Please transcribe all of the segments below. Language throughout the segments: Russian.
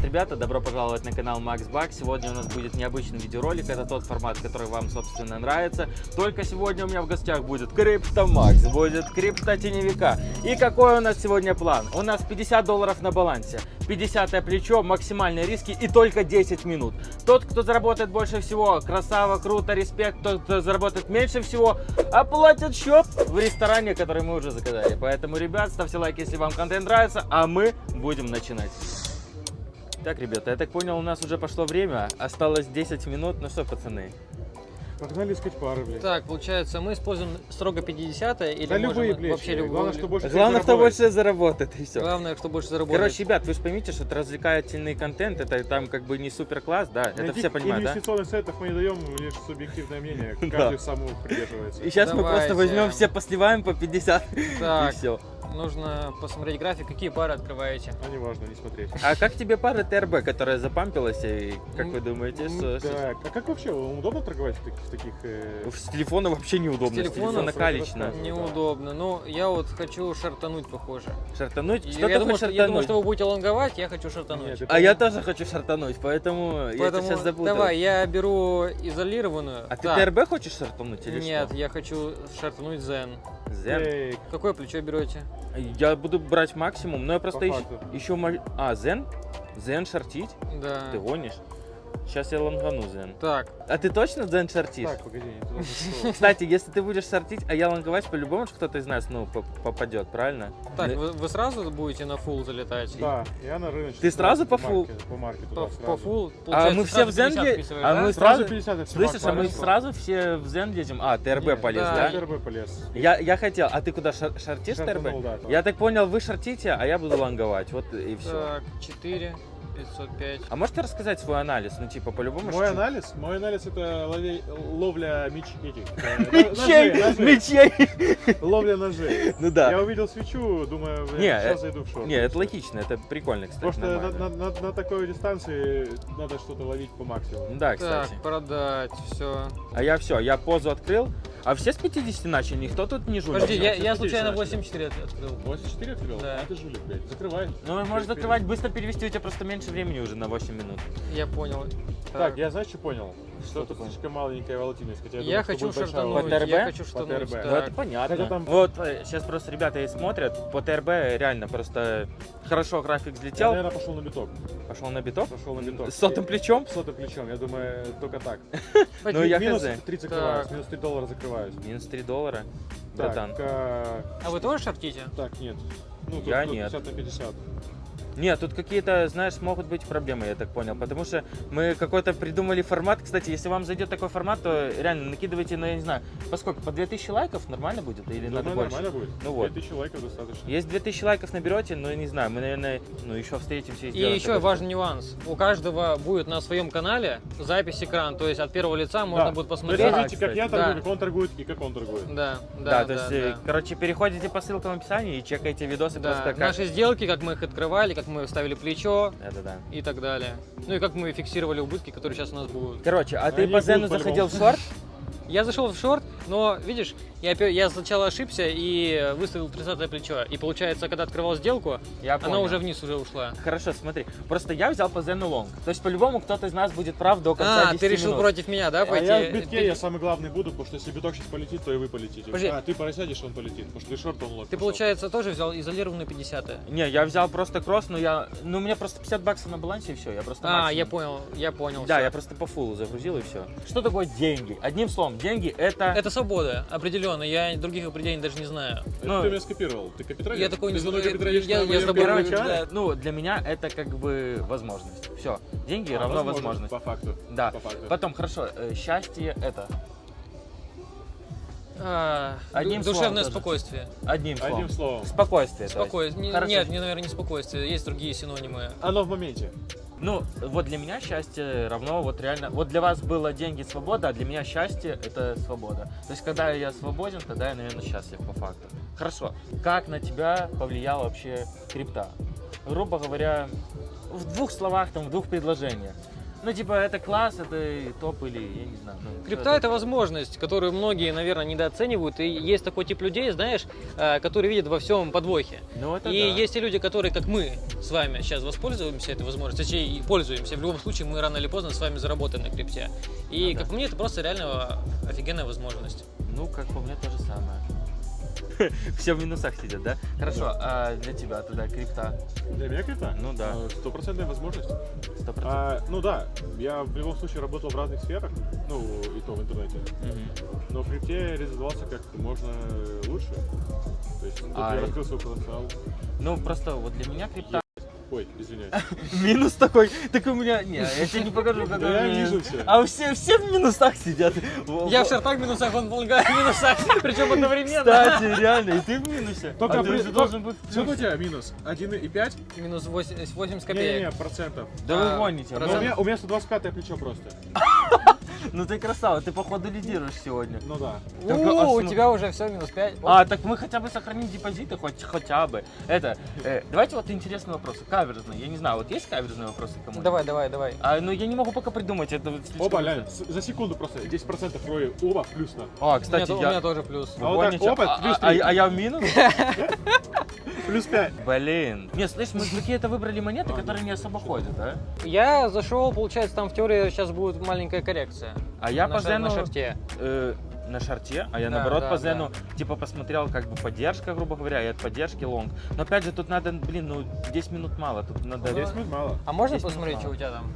Привет, ребята! Добро пожаловать на канал Макс Бак. Сегодня у нас будет необычный видеоролик. Это тот формат, который вам, собственно, нравится. Только сегодня у меня в гостях будет Крипто Макс, будет Крипто Теневика. И какой у нас сегодня план? У нас 50 долларов на балансе, 50 плечо, максимальные риски и только 10 минут. Тот, кто заработает больше всего, красава, круто, респект. Тот, кто заработает меньше всего, оплатит счет в ресторане, который мы уже заказали. Поэтому, ребят, ставьте лайк, если вам контент нравится, а мы будем начинать. Так, ребята, я так понял, у нас уже пошло время. Осталось 10 минут. Ну что, пацаны? Погнали искать пары, блядь. Так, получается, мы используем строго 50 или да можем любые, блядь. вообще любые? Главное, что больше Главное, кто больше заработает, и все. Главное, кто больше заработает. Короче, ребят, вы же поймите, что это развлекательный контент, это там как бы не супер класс, да, это все понимают, да? инвестиционных советов мы не даем, лишь субъективное мнение, Да. каждый сам его придерживается. И сейчас мы просто Давайте. возьмем, все посливаем по 50 Так. и все. Нужно посмотреть график, какие пары открываете. А не важно, не смотреть. А как тебе пара ТРБ, которая запампилась, и как М, вы думаете, М, что- Так, а как вообще, удобно торговать в таких, в таких э, С телефона вообще неудобно, С с телефона расскажу. Неудобно. Ну, я вот хочу шартануть, похоже. Шартануть? Что я, ты думаю, хочешь что, я думаю, шартануть? что вы будете лонговать, я хочу шартануть. Нет, А я тоже хочу шартануть, поэтому, я тебя сейчас запутал. давай, я беру изолированную. А ты ТРБ хочешь шартануть или Нет, что? я хочу шартануть Zen. Зен? Эй, Какое плечо берете? Я буду брать максимум, но я просто еще мо- А, Зен? Зен шортить? Да. Ты гонишь? Сейчас я лонгану Зен. Так, А ты точно Зен шортишь? Так, погоди, не туда зашел. Кстати, если ты будешь шортить, а я лонговать, по-любому же кто-то из нас, ну, по- попадет, правильно? так, Да. вы, вы сразу будете на фул залетать? Да, я на рыночный. Ты сразу по фул? По марке По, туда по фул, А мы все в Зен 50 е- вписываешь, а мы Сразу сразу- 50 это Слышишь, а мы сразу все в Зен едем? А, ТРБ Нет, полез, да, да? ТРБ полез. Я, я хотел, а ты куда шар- шортишь Шартанул, ТРБ? Я так понял, вы шортите, а я буду лонговать, вот и все. Так, 4, 505. А можете рассказать свой анализ? Ну, типа, по-любому... Мой анализ? Мой анализ это лове- ловля меч... этих, э, Мечей! ножей. Мечей! Ловля ножей. Ну да. Я увидел свечу, думаю, Не, я сейчас э, зайду в шорт. Не, это логично, это прикольно, кстати, Просто на, нормально. на- на- на такой дистанции надо что-то ловить по максимуму. Да, Так, кстати. продать, все. А я все, я позу открыл. А все с 50 начали, никто тут не жулит. Подожди, я, я случайно начали. 84 от- открыл. 84 открыл? Да. А ты жулик, блядь. Закрывай. Ну, можно закрывать, быстро перевести, у тебя просто меньше времени уже на 8 минут. Я понял. Так, я знаешь, что понял? Что Что слишком маленькая волатильность. Хотя я, Я хочу шартануть, По волатильность. я ТРБ? хочу По. ТРБ. Ну, это понятно. Хотя там- Вот, сейчас просто ребята и смотрят, по ТРБ реально просто хорошо график Я, взлетел, наверное, пошел на биток. пошел на биток. Пошел на биток. С сотым плечом? С сотым плечом. Я думаю, только так. Ну, я минус хз. 3 Так. закрываюсь, минус 3 доллара закрываюсь. Минус 3 доллара. Так, Братан. а, А вы тоже шортите? так, нет. Ну, тут, Я нет. 50 на 50. Нет, тут какие-то, знаешь, могут быть проблемы, я так понял. Потому что мы какой-то придумали формат. Кстати, если вам зайдет такой формат, то реально накидывайте, ну, я не знаю, поскольку по 2000 лайков нормально будет или надо Думаю, больше? нормально будет. Ну вот. 2000 лайков достаточно. Есть 2000 лайков наберете, ну, не знаю, мы, наверное, ну, еще встретимся и И еще такой- важный нюанс. У каждого будет на своем канале запись экрана, то есть от первого лица можно Да. будет То есть посмотреть. Да, смотрите, как я торгую, Да. как он торгует и как он торгует. Да, Да, да, то да, есть, э, да. короче, переходите по ссылкам в описании и чекайте видосы Да, просто как... Наши сделки, как мы их открывали, как мы ставили плечо Да-да-да. и так далее. Ну и как мы фиксировали убытки, которые сейчас у нас будут. Короче, а ты Они по Зену заходил в шорт? Я зашел в шорт, но видишь, я, я сначала ошибся и выставил 30 плечо. И получается, когда открывал сделку, Я она понял. уже вниз уже ушла. Хорошо, смотри. Просто я взял по Зену лонг. То есть, по-любому, кто-то из нас будет прав до конца А, 10 ты решил минут. против меня, да, А пойти? я в битке, Ты- я самый главный буду, потому что если биток сейчас полетит, то и вы полетите. Подожди. А, ты просядешь, он полетит, потому что ты шорт, он лог. Ты, пошел. получается, тоже взял изолированную 50 Не, я взял просто кросс, но я... Ну, у меня просто 50 баксов на балансе и все. Я просто А, максимум. я понял, я понял. Да, всё. я просто по фулу загрузил и все. Что такое деньги? Одним словом, деньги это... Это свобода, определенно. Я других определений даже не знаю. Это ну, ты меня скопировал. Ты капиталист? Я такой не знаю, я- я не- начало? Да, ну, для меня это как бы возможность. Все. Деньги А, равно возможно, возможность. По факту. Да. По факту. Потом, хорошо, э, счастье это. А, Одним ду- словом душевное тоже. спокойствие. Одним словом. Одним словом. Спокойствие. Спокойствие. Нет, не, наверное, не спокойствие. Есть другие синонимы. Оно в моменте. Ну, вот для меня счастье равно вот реально... Вот для вас было деньги, свобода, а для меня счастье — это свобода. То есть, когда я свободен, тогда я, наверное, счастлив по факту. Хорошо. Как на тебя повлияла вообще крипта? Грубо говоря, в двух словах, там, в двух предложениях. Ну, типа, это класс, это топ или, я не знаю. ну, Крипта это возможность, которую многие, наверное, недооценивают. И есть такой тип людей, знаешь, э, которые видят во всем подвохи. Ну, это И да. есть и люди, которые, как мы с вами, сейчас воспользуемся этой возможностью, точнее, и пользуемся. В любом случае, мы рано или поздно с вами заработаем на крипте. И, Ну да. как по мне, это просто реально офигенная возможность. Ну, как по мне, то же самое. Все в минусах сидят, да? Хорошо, а для тебя тогда крипта? Для меня крипта? Ну да. А, Стопроцентная возможность. Сто процентов. А, ну да, я в любом случае работал в разных сферах, ну и то в интернете. Мгм. Но в крипте реализовался как можно лучше. То есть тут А, я раскрыл свой потенциал. Ну, просто вот для меня крипта... Ой, извиняюсь. Минус такой, так у меня... Не, я тебе не покажу, какой Да я вижу всё. А все, все в минусах сидят. Я в шортах в минусах, он в лонгах в минусах, причем одновременно. Кстати, реально, и ты в минусе. Только а ты же должен быть Сколько у тебя минус? 1,5? Минус 80, 80 Не-не-не, копеек. процентов. Да вы А, гоните. У меня, у меня 125 плечо просто. Ну ты красава, ты походу лидируешь сегодня. Ну да. Так, У, а тебя уже все, минус 5. А, так мы хотя бы сохраним депозиты, хоть хотя бы. Это, э, давайте вот интересные вопросы, каверзные. Я не знаю, вот есть каверзные вопросы кому Давай, давай, давай. А, ну я не могу пока придумать, это слишком Оба, за секунду просто 10% роли. Оба плюс на. А, У меня, кстати, то- у я... меня тоже плюс. А вот так, а, плюс а- три. а я в минус? Плюс 5. Блин. Не, слышь, мы какие-то выбрали монеты, А, которые не особо ходят, да? Я зашел, получается, там в теории сейчас будет маленькая коррекция. А я на, по ша- на Зену, шарте. э, на шарте, а я Да, наоборот да, по да. Зену, типа, посмотрел, как бы, поддержка, грубо говоря, и от поддержки лонг. Но опять же, тут надо, блин, ну, 10 минут мало, тут надо... 10 минут мало. А можно посмотреть, что у тебя там?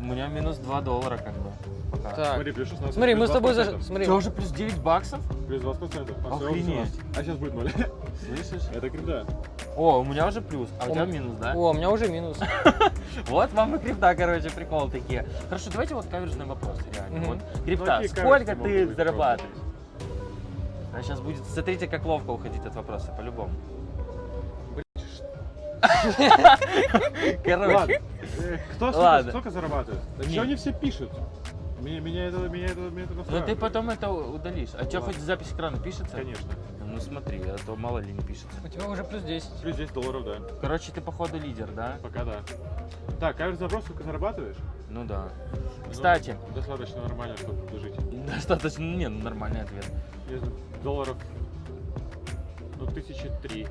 У меня минус 2 доллара, как бы, пока. Так. Смотри, плюс 16. Смотри, мы плюс с тобой 20%. за... Смотри. У тебя уже плюс 9 баксов? Плюс 20%. А, Охренеть. 18. А сейчас будет 0. Слышишь? Это крипта. О, у меня уже плюс, а у У тебя минус, да? О, у меня уже минус. Вот вам и крипта, короче, прикол такие. Хорошо, давайте вот каверзный вопрос, реально. Вот, Ну, крипта, сколько ты зарабатываешь? А сейчас будет, смотрите, как ловко уходить от вопроса, по-любому. Короче. Э, Кто столько, столько зарабатывает? Что они все пишут? Меня, меня это, меня это, меня это ну ты потом это удалишь. А что, хоть запись экрана пишется? Конечно. Ну смотри, а то мало ли не пишется. У тебя уже плюс 10. Плюс 10 долларов, да. Короче, ты походу лидер, да? Пока да. Так, каверзный вопрос, сколько зарабатываешь? Ну да. Кстати, Ну, достаточно нормально, чтобы жить. достаточно, не, ну нормальный ответ. Знаю, долларов, ну, тысячи три,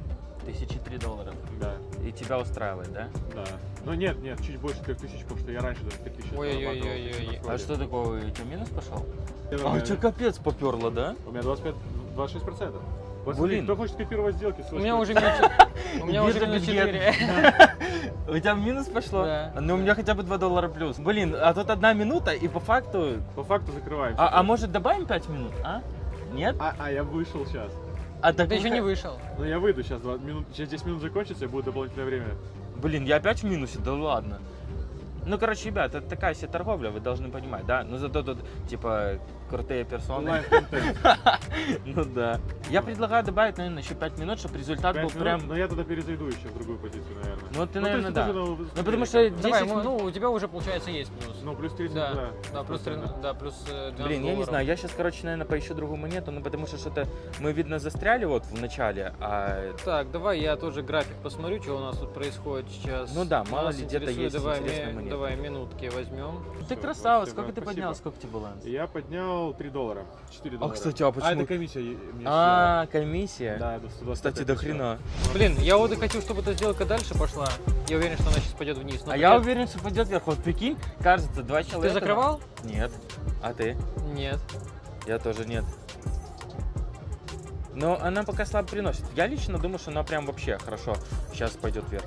Тысячи три долларов. да, И тебя устраивает, да? да. Ну нет, нет, чуть больше трех тысяч, потому что я раньше даже 5 тысяч на А что такое? У тебя минус пошел? Я А у тебя капец поперло, да? У меня 25, 26 процентов. Блин. Кто хочет копировать сделки? У меня уже минус У меня уже минус бедный. 4. У тебя минус пошло? Да. Ну, у меня хотя бы 2 доллара плюс. Блин, а тут одна минута, и по факту... По факту закрываем. А, а может добавим 5 минут, а? Нет? а, а я вышел сейчас. А так Ты еще не вышел. Ну я выйду сейчас, минут, через 10 минут закончится, и будет дополнительное время. Блин, я опять в минусе, да ладно. Ну, короче, ребят, это такая себе торговля, вы должны понимать, да? Но зато тут, типа, крутые персоны. Ну да. Я предлагаю добавить, наверное, еще 5 минут, чтобы результат был прям... Но я тогда перезайду еще в другую позицию, наверное. Ну, ты, то наверное, да. Ну, выступление потому что как-то. Давай, 10 мы- минут... ну, у тебя уже, получается, есть плюс. Ну, плюс 30, Да, да. да, плюс, 13, да, плюс э, 12 Блин, я не знаю, я сейчас, короче, наверное, поищу другую монету, ну, потому что что-то мы, видно, застряли вот в начале, а... Так, давай я тоже график посмотрю, что у нас тут происходит сейчас. Ну да, мало ли где-то есть давай, интересные ми- монеты. Давай минутки возьмем. Ты спасибо, сколько ты поднял, сколько тебе баланс? Я поднял 3 доллара. 4 доллара. кстати, а почему- А, это комиссия. е- мне А, комиссия? Да, до 125 Кстати, до хрена. Блин, я вот и хочу, чтобы эта сделка дальше пошла. Я уверен, что она сейчас пойдет вниз. но А я уверен, что пойдет вверх. Вот прикинь, кажется, два Ты человека... закрывал? Нет. А ты? Нет. Я тоже нет. Но она пока слабо приносит. Я лично думаю, что она прям вообще хорошо сейчас пойдет вверх.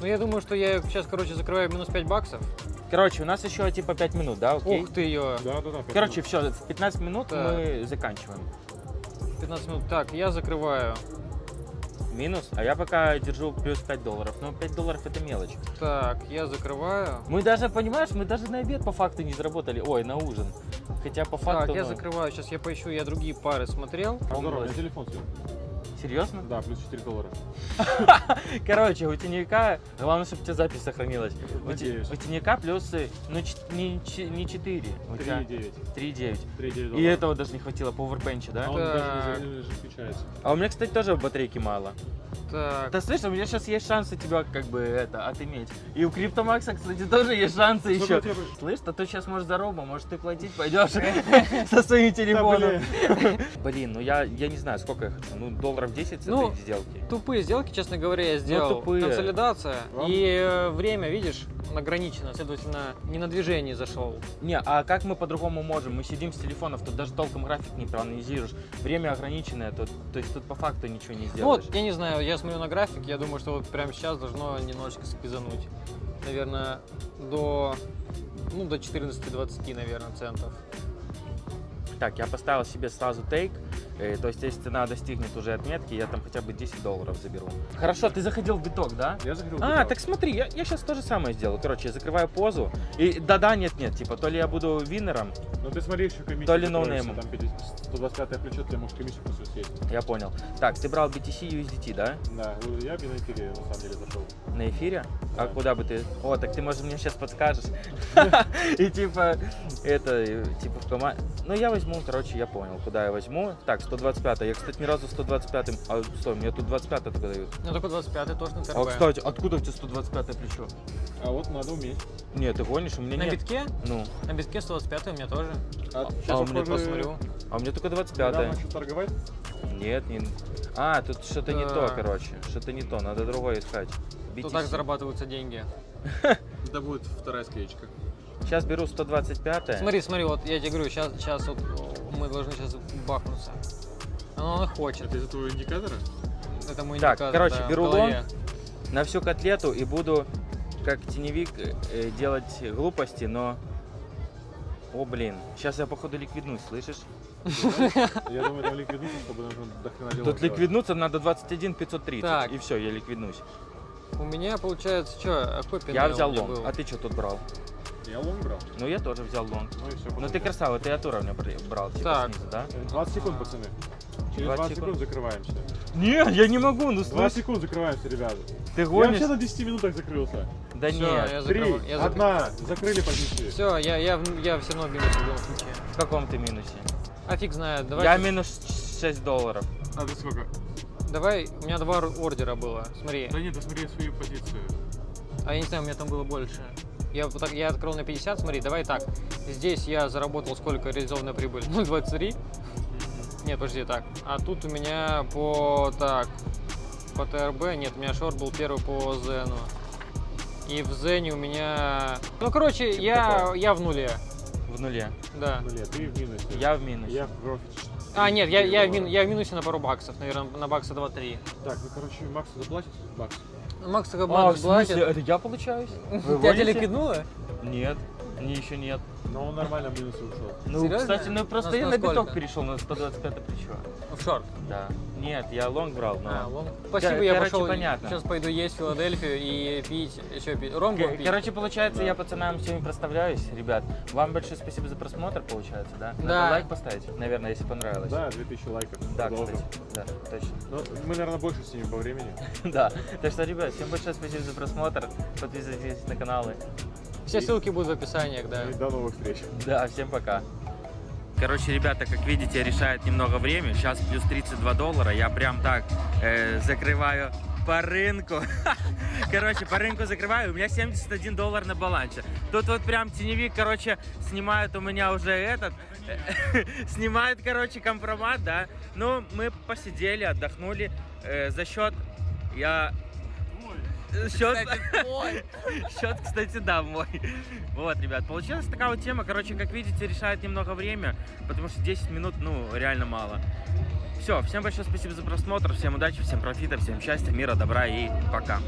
Ну, я думаю, что я сейчас, короче, закрываю минус 5 баксов. Короче, у нас еще типа 5 минут, да, окей? Ух ты ее. Да, да, да. Короче, минут. все, в 15 минут Так. мы заканчиваем. 15 минут. Так, я закрываю. Минус, а я пока держу плюс 5 долларов. Но 5 долларов это мелочь. Так, я закрываю. Мы даже, понимаешь, мы даже на обед по факту не заработали. Ой, на ужин. Хотя по факту... Так, я ну, закрываю. Сейчас я поищу, я другие пары смотрел. А, Здорово, бросит. телефон сел. Серьезно? Да, плюс 4 доллара. Короче, у теневика, главное, чтобы у тебя запись сохранилась. У, те- Надеюсь. у теневика плюсы, ну, ч- не, не 4, у тебя 3,9. 3,9. 3,9 И этого даже не хватило по овербенчу, да? А он Так. даже не же включается. А у меня, кстати, тоже батарейки мало. Так, Да слышь, у меня сейчас есть шансы тебя как бы это отыметь. И у Криптомакса, кстати, тоже есть шансы Сколько еще. Слышь, а то сейчас может зароба, может ты платить пойдешь со своим телефоном. Блин, ну я, я не знаю, сколько я хочу. Ну, долларов 10 с Ну, этой сделки. тупые сделки, честно говоря, я сделал. тупые. Консолидация. Вам? И э, время, видишь, ограничено. Следовательно, не на движении зашел. Не, а как мы по-другому можем? Мы сидим с телефонов, тут даже толком график не проанализируешь. Время ограниченное, тут, то есть тут по факту ничего не Ну сделаешь. вот, я не знаю, я смотрю на график, я думаю, что вот прямо сейчас должно немножечко сквизануть. Наверное, до, ну, до 14-20, наверное, центов. Так, я поставил себе сразу тейк, то есть если цена достигнет уже отметки, я там хотя бы 10 долларов заберу. Хорошо, ты заходил в биток, да? Я заходил в А, биток. так смотри, я, я сейчас то же самое сделаю. Короче, я закрываю позу. И да-да, нет-нет, типа, то ли я буду виннером, Ну ты смотри, еще комиссию. То ли ноунеймом. Там 50 125 плечо, ты можешь комиссию просто съесть. я понял. Так, ты брал BTC USDT, да? Да, я бы на эфире на самом деле зашел. На эфире? А Да. куда бы ты? О, так ты, может, мне сейчас подскажешь. И типа, это, э, типа в команде. Ну, я возьму, короче, я понял, куда я возьму. Так, 125 Я, кстати, ни разу 125-м... А, стой, мне тут 25 только дают. Ну, только 25 тоже на ТРБ. А, кстати, откуда у тебя 125 плечо? А вот надо уметь. Нет, ты гонишь, у меня На нет. битке? Ну, На битке 125 у меня тоже. А, А сейчас у меня Посмотрю. а у меня только недавно 25 начал торговать. Нет, не... А, тут что-то не то, короче. Что-то не то, надо другое искать. Тут так зарабатываются деньги. Это будет вторая скеечка. Сейчас беру 125 Смотри, смотри, вот я тебе говорю, сейчас, сейчас вот мы должны сейчас бахнуться. Оно, хочет. Это из-за твоего индикатора? Это мой Так, индикатор, короче, да, беру голове. на всю котлету и буду как теневик э, делать глупости, но... О, блин, сейчас я походу ликвиднусь, слышишь? Я думаю, там ликвиднуться, чтобы нужно до хрена дела Тут ликвиднуться надо 21 530, Так. и все, я ликвиднусь. У меня получается, что, какой PnL Я взял был? а ты что тут брал? Я лонг брал. Ну, я тоже взял лонг. Ну и все. Ну, ты красава, ты от уровня бр- брал, типа, Так. снизу, да? 20 секунд, пацаны. Через 20 20 секунд? закрываемся. Нет, я не могу, ну 20 секунд закрываемся, ребята. Ты Я гонишь? вообще на 10 минутах закрылся. Да Всё, нет, я Три, закрываю- я одна, закрыли позиции. Все, я, я, я все равно в минусе в любом случае. в каком ты минусе? А фиг знает, давай. Я минус 6 долларов. А ты сколько? Давай, у меня два ор- ордера было, смотри. Да нет, посмотри свою позицию. А я не знаю, у меня там было больше. Я, вот я открыл на 50, смотри, давай так. Здесь я заработал сколько реализованная прибыль? 0,23. Нет, подожди, так. А тут у меня по, так, по ТРБ, нет, у меня шорт был первый по Зену. И в Зене у меня... Ну, короче, Типа я, такое. я в нуле, В нуле. да. Ну нет, ты в минусе. Я в минусе. Я в профите. А, нет, я, я, в, мин- я в минусе на пару баксов, наверное, на бакса 2-3. Так, ну короче, Максу заплатит бакс. Макс как А, в бакс смысле? платит. Это я получаюсь? Тебя гоните? ликвиднуло? Нет, мне еще нет. Но он нормально в минусе ушел. Ну, Серьезно? кстати, ну просто На- я на на биток перешел на 125 плечо. В шорт. Да. Нет, я лонг брал, но... А, вон. Спасибо, я короче, пошел. понятно. Сейчас пойду есть в Филадельфию и пить, еще пить. Ром К- будем пить. Короче, получается, Да. я пацанам сегодня проставляюсь, ребят. Вам большое спасибо за просмотр, получается, да? Надо Да. лайк поставить, наверное, если понравилось. Да, 2000 лайков. Да, Продолжим. кстати. Да, точно. Ну, мы, наверное, больше снимем по времени. Да. Так что, ребят, всем большое спасибо за просмотр. Подписывайтесь на каналы. Все ссылки будут в описании, да. И до новых встреч. Да, всем пока. Короче, ребята, как видите, решает немного время. Сейчас плюс 32 доллара. Я прям так э, закрываю по рынку. Короче, по рынку закрываю. У меня 71 доллар на балансе. Тут вот прям теневик, короче, снимает у меня уже этот. Снимает, короче, компромат, да. Ну, мы посидели, отдохнули. Э, за счет... Я... Счет... Счет, кстати, да, мой. Вот, ребят, получилась такая вот тема. Короче, как видите, решает немного время, потому что 10 минут, ну, реально мало. Все, всем большое спасибо за просмотр, всем удачи, всем профита, всем счастья, мира, добра и пока.